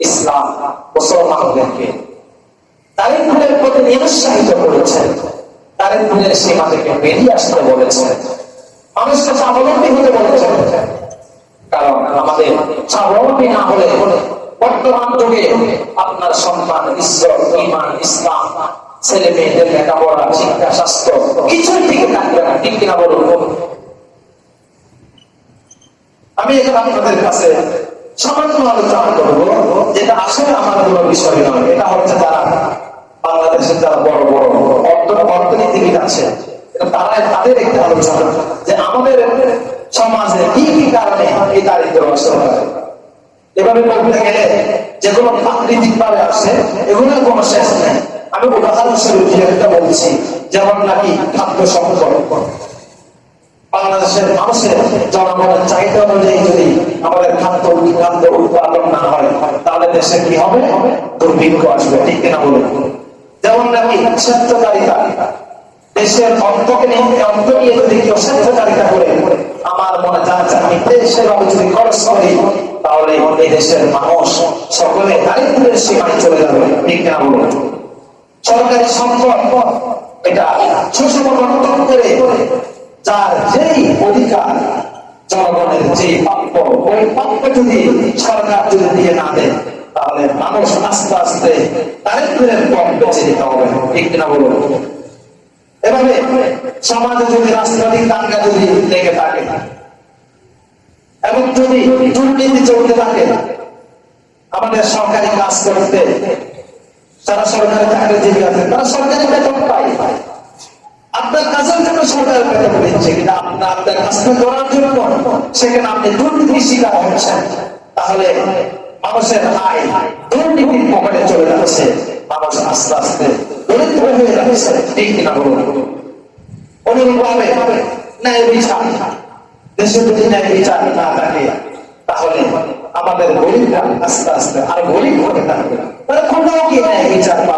ইসলাম মুসলমানদেরকে দারিদ্রের প্রতি নিরুৎসাহিত করেছেন। দারিদ্রের সীমা থেকে বেরিয়ে আসতে বলেছেন। মানুষকে স্বাবলম্বী হতে বলেছেন। কারণ আমাদের স্বাবলম্বী না হলে বর্তমান যুগে আপনার সম্মান ঈশ্বর, ইমান, ইসলাম, ছেলে মেয়েদের লেখাপড়া, শিক্ষা, স্বাস্থ্য কিছুর দিকে থাকবে না ঠিক কিনা বলুন? আমি এখানে আপনাদের কাছে সামান্য আলোচনা করব, যেটা আসলে আমার কোনো বিষয় নয়। এটা হচ্ছে যারা বাংলাদেশের যারা বড় বড় অর্থ অর্থনীতিবিদ আছে তারা তাদের একটা আলোচনা যে আমাদের সমাজে কি কি কারণে এই দারিদ্র আসতে পারে এভাবে বলতে গেলে যেগুলো প্রাকৃতিক ভাবে আসে, এগুলোর কোনো শেষ নেই। আমি উদাহরণস্বরূপ একটা বলছি, যেমন নাকি খাদ্য সংকট। বাংলাদেশের মানুষের জনগণের চাহিদা অনুযায়ী যদি আমাদের খাদ্য খাদ্য উৎপাদন না হয়, তাহলে দেশে কি হবে? দুর্ভিক্ষ আসবে। ঠিক কিনা বলুন? যেমন নাকি স্বেচ্ছাচারিতা। দেশের অর্থকে নিয়ে অর্থ নিয়ে যদি কেউ স্বেচ্ছাচারিতা করে, আমার মনে চাচ্ছে আমি যদি খরচ করি, তাহলে এই দেশের মানুষ সকলে দারিদ্রের সীমায় চলে যাবে। ঠিক কিনা বলুন? সরকারি সম্পদ, এটা সুষম করে যার যেই অধিকার জনগণের যে প্রাপ্য, ওই প্রাপ্য যদি সরকার যদি দিয়ে না দেয়, তাহলে মানুষ আস্তে আস্তে দারিদ্রের পথ বেছে নিতে হবে। ঠিক কিনা বলুন? এভাবে সমাজে যদি, রাজনৈতিক দাঙ্গা যদি লেগে থাকে, এবং যদি দুর্নীতি চলতে থাকে, আমাদের সরকারি কাজ করতে, যারা সরকারি চাকরিজীবী আছে তারা সরকারি বেতন পায়। আপনার কাজের জন্য সরকার বেতন দিচ্ছে আপনার আপনার কাজটা করার জন্য সেখানে আপনি শিকার তাহলে মানুষের আয় দুর্নীতির পকেটে চলে যাচ্ছে। মানুষ আস্তে আস্তে দরিদ্র হয়ে যাচ্ছে। ঠিক কিনা বলুন? অনুরূপভাবে ন্যায় বিচার। দেশে যদি ন্যায় বিচার না থাকে, তাহলে আমাদের গরিবরা আস্তে আস্তে আর গরিব হতে থাকবে তারা কোথাও গিয়ে ন্যায় বিচার পাবে?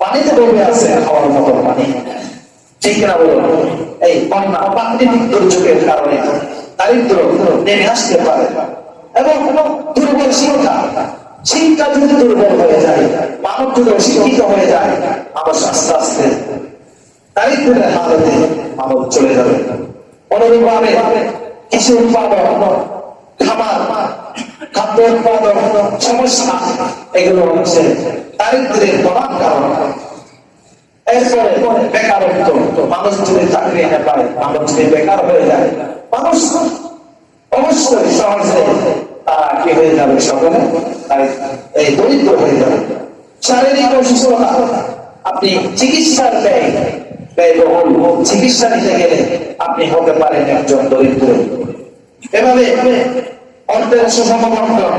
পানিতে ডুবে আছে খাওয়ার মতো পানি। ঠিক না বলুন এই বন্যা প্রাকৃতিক দুর্যোগের কারণে দারিদ্র নেমে আসতে পারে। এবং দুর্বল শিক্ষা শিক্ষা যদি দুর্বল হয়ে যায়, মানব যদি অশিক্ষিত হয়ে যায় মানুষ আস্তে আস্তে দারিদ্রের হালতে মানব চলে যাবে। অনুরূপভাবে কৃষি উৎপাদন, খামার, খাদ্য উৎপাদন সমস্যা এগুলো হচ্ছে দারিদ্রের প্রধান কারণ। বেকারত্ব মানুষ যদি চাকরি না পায়, মানুষ যদি বেকার হয়ে যায়, মানুষ অবশ্যই তারা কি হয়ে যাবে সকলে? এই দরিদ্র হয়ে যাবে। শারীরিক অসুস্থতা, আপনি চিকিৎসার ব্যয়, ব্যয়বহুল চিকিৎসা নিতে গেলে আপনি হতে পারেন একজন দরিদ্র। এভাবে অর্থের সুষম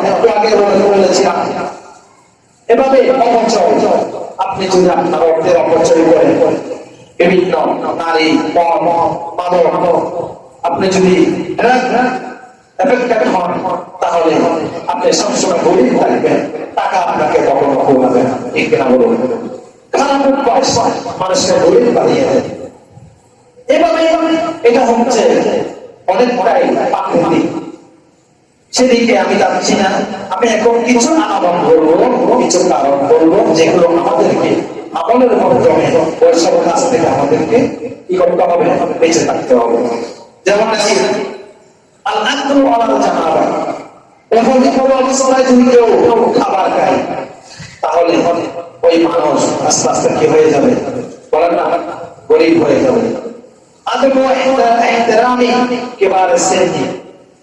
একটু আগে বলেছিলাম। এভাবে অপচয় আপনি যদি আপনার অর্থের অপচয় করেন, বিভিন্ন নারী মানব আপনি যদি তাহলে আপনি সবসময় গরিব থাকবেন, টাকা আপনাকে কখনো ঘুমাবে না। ঠিক কিনা বলুন? খারাপ অভ্যাস মানুষকে গরিব বানিয়ে দেয় এভাবে এটা হচ্ছে অনেকটাই প্রাকৃতিক। সেদিকে আমি যাচ্ছি না, আমি এখন কিছু আহ্বান করব, কিছু কারণ করব, যেগুলো আমাদেরকে আমলের মাধ্যমে বৈশাখ কাছ থেকে আমাদেরকে কি করতে হবে? বেঁচে থাকতে হবে। যেমন যদি কেউ খাবার খায়, তাহলে ওই মানুষ আস্তে আস্তে হয়ে যাবে? গরিব হয়ে যাবে।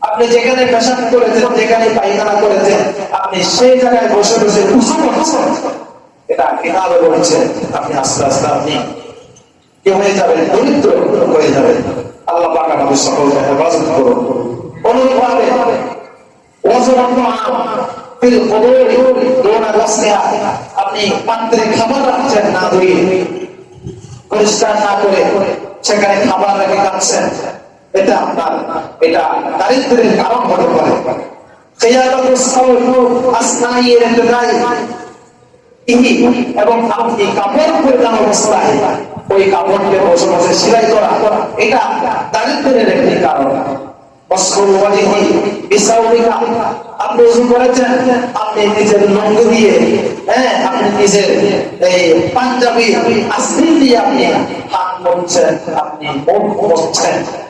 আপনি যেখানে পেশাব করেছেন, যেখানে পায়খানা করেছেন, আপনি সেই জায়গায় বসে বসে উঁচু করছেন। এটা কিতাবে বলছে আপনি আস্তে আস্তে আপনি কি হয়ে যাবেন? দরিদ্র হয়ে যাবেন। আল্লাহ হেফাজত করুন। অনুরূপভাবে আপনি খাবার রাখছেন এটা আপনার, এটা দারিদ্রের কারণ হতে পারে। আপনি করেছেন, আপনি নিজের লঙ্গ দিয়ে হ্যাঁ আপনি নিজের এই পাঞ্জাবি আশ্রিন দিয়ে আপনি হাত মরছেন আপনি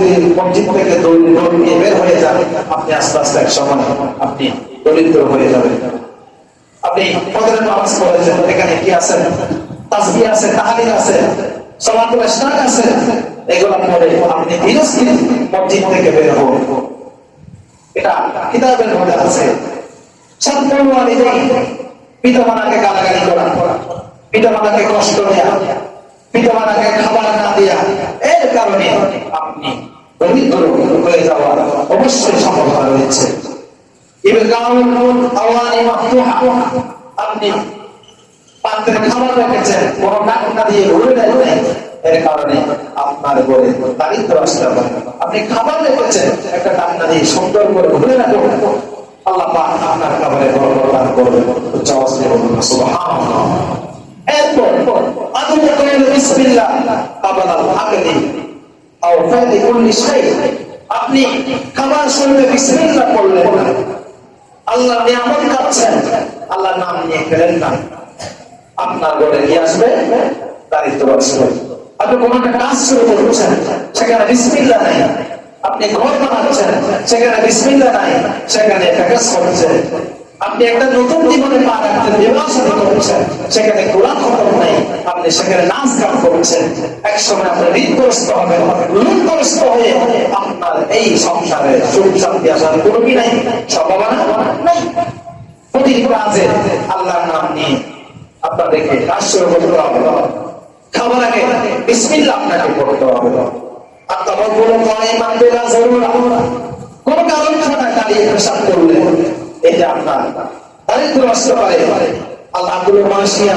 যদি মসজিদ থেকে দৌড় নিয়ে বের হয়ে যান। আপনি আস্তে আস্তে এক সময় আপনি দরিদ্র হয়ে যাবেন। আপনি ফজরের নামাজ পড়েছেন, এখানে কি আছে? তাসবিহ আছে, তাহলিল আছে সলাতুল ইসলাম আছে। এগুলো পরে আপনি ধীরস্থির মসজিদ থেকে বের হন। এটা কিতাবের মধ্যে আছে। পিতামাতাকে গালাগালি করা, পিতামাতাকে কষ্ট দেয়া, পিতামাতাকে খাবার না দেয়া, এর কারণে আপনি দরিদ্র হয়ে যাওয়ার অবশ্যই সম্ভাবনা রয়েছে আপনি পাত্রে খাবার রেখেছেন কোন টাকা দিয়ে ভরে দেয় এর কারণে আপনার ঘরে দারিদ্র আসতে পারে আপনি খাবার রেখেছেন একটা টাকা দিয়ে সুন্দর করে ভরে রাখুন আল্লাহ পাক আপনার খাবারে বড় দান করবে উচ্চ আওয়াজে বলুন সুবহানাল্লাহ এরপর আদম কইল বিসমিল্লাহ কাবাল আকলি আপনি খাবার শুনলে বিসমিল্লাহ করলেন আল্লাহ নিয়ামত খাচ্ছেন আল্লাহ নাম নিয়ে খেলেন না। আপনার ঘরে কি আসবে? দারিদ্র আসবে আপনি কোন একটা কাজ শুরু করছেন, সেখানে বিসমিল্লা নাই। আপনি ঘর বানাচ্ছেন, সেখানে বিসমিল্লা নাই, সেখানে প্যাকেজ করছেন। আপনি একটা নতুন জীবনে পা রাখছেন করছেন, সেখানে কোরআন খতম নাই। আপনি সেখানে নাচ গান করছেন। এক সময় আপনার ঋণগ্রস্ত হবেন ঋণগ্রস্ত হয়ে আপনার এই সংসারে সুখ শান্তি আসার কোনো কি নাই? সম্ভাবনা নাই। প্রতিটি কাজে আল্লাহ মাসিয়া